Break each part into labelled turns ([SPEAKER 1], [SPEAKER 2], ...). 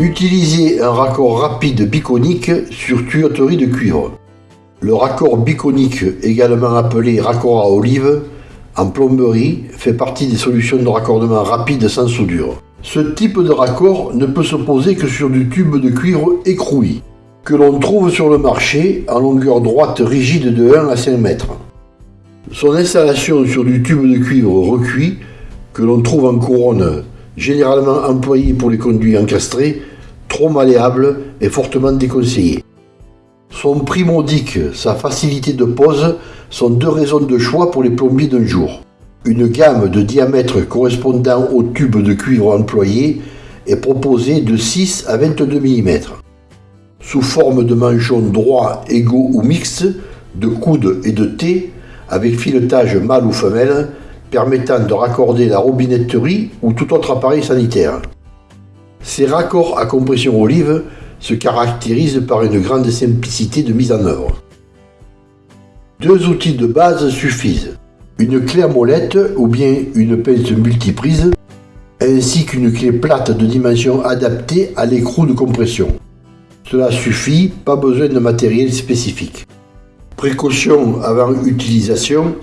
[SPEAKER 1] Utilisez un raccord rapide biconique sur tuyauterie de cuivre. Le raccord biconique, également appelé raccord à olive, en plomberie, fait partie des solutions de raccordement rapide sans soudure. Ce type de raccord ne peut se poser que sur du tube de cuivre écroui, que l'on trouve sur le marché en longueur droite rigide de 1 à 5 mètres. Son installation sur du tube de cuivre recuit, que l'on trouve en couronne, généralement employé pour les conduits encastrés, trop malléable et fortement déconseillé. Son prix modique, sa facilité de pose sont deux raisons de choix pour les plombiers d'un jour. Une gamme de diamètre correspondant au tube de cuivre employé est proposée de 6 à 22 mm. Sous forme de manchons droits, égaux ou mixtes, de coude et de T, avec filetage mâle ou femelle, permettant de raccorder la robinetterie ou tout autre appareil sanitaire. Ces raccords à compression olive se caractérisent par une grande simplicité de mise en œuvre. Deux outils de base suffisent une clé à molette ou bien une pince multiprise, ainsi qu'une clé plate de dimension adaptée à l'écrou de compression. Cela suffit, pas besoin de matériel spécifique. Précaution avant utilisation,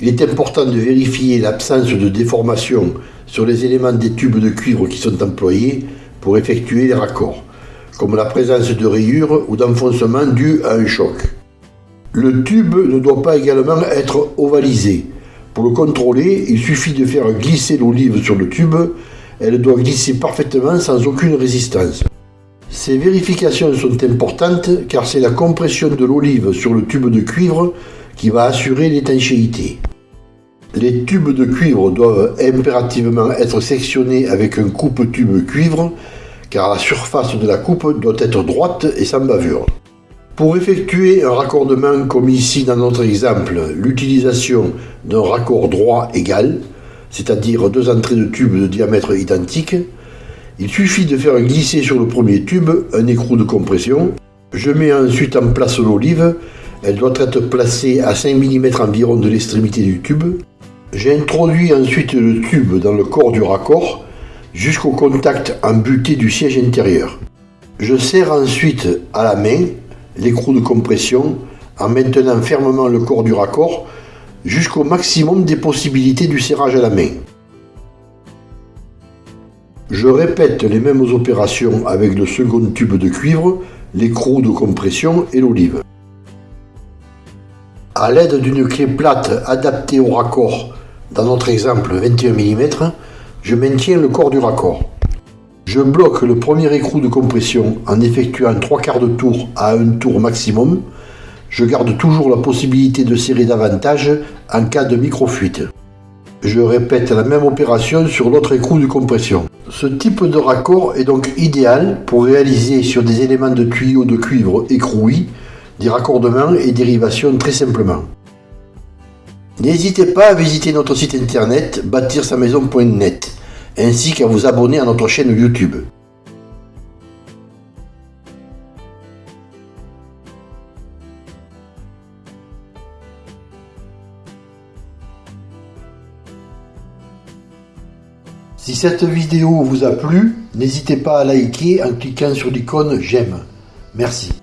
[SPEAKER 1] il est important de vérifier l'absence de déformation sur les éléments des tubes de cuivre qui sont employés pour effectuer les raccords, comme la présence de rayures ou d'enfoncements dus à un choc. Le tube ne doit pas également être ovalisé, pour le contrôler, il suffit de faire glisser l'olive sur le tube. Elle doit glisser parfaitement sans aucune résistance. Ces vérifications sont importantes car c'est la compression de l'olive sur le tube de cuivre qui va assurer l'étanchéité. Les tubes de cuivre doivent impérativement être sectionnés avec un coupe-tube cuivre car la surface de la coupe doit être droite et sans bavure. Pour effectuer un raccordement comme ici dans notre exemple, l'utilisation d'un raccord droit égal, c'est-à-dire deux entrées de tube de diamètre identique, il suffit de faire glisser sur le premier tube un écrou de compression. Je mets ensuite en place l'olive, elle doit être placée à 5 mm environ de l'extrémité du tube. J'introduis ensuite le tube dans le corps du raccord jusqu'au contact embuté du siège intérieur. Je serre ensuite à la main l'écrou de compression en maintenant fermement le corps du raccord jusqu'au maximum des possibilités du serrage à la main. Je répète les mêmes opérations avec le second tube de cuivre, l'écrou de compression et l'olive. A l'aide d'une clé plate adaptée au raccord, dans notre exemple 21 mm, je maintiens le corps du raccord. Je bloque le premier écrou de compression en effectuant trois quarts de tour à un tour maximum. Je garde toujours la possibilité de serrer davantage en cas de micro-fuite. Je répète la même opération sur l'autre écrou de compression. Ce type de raccord est donc idéal pour réaliser sur des éléments de tuyaux de cuivre écrouis des raccordements et dérivations très simplement. N'hésitez pas à visiter notre site internet bâtir-sa-maison.net ainsi qu'à vous abonner à notre chaîne YouTube. Si cette vidéo vous a plu, n'hésitez pas à liker en cliquant sur l'icône j'aime. Merci.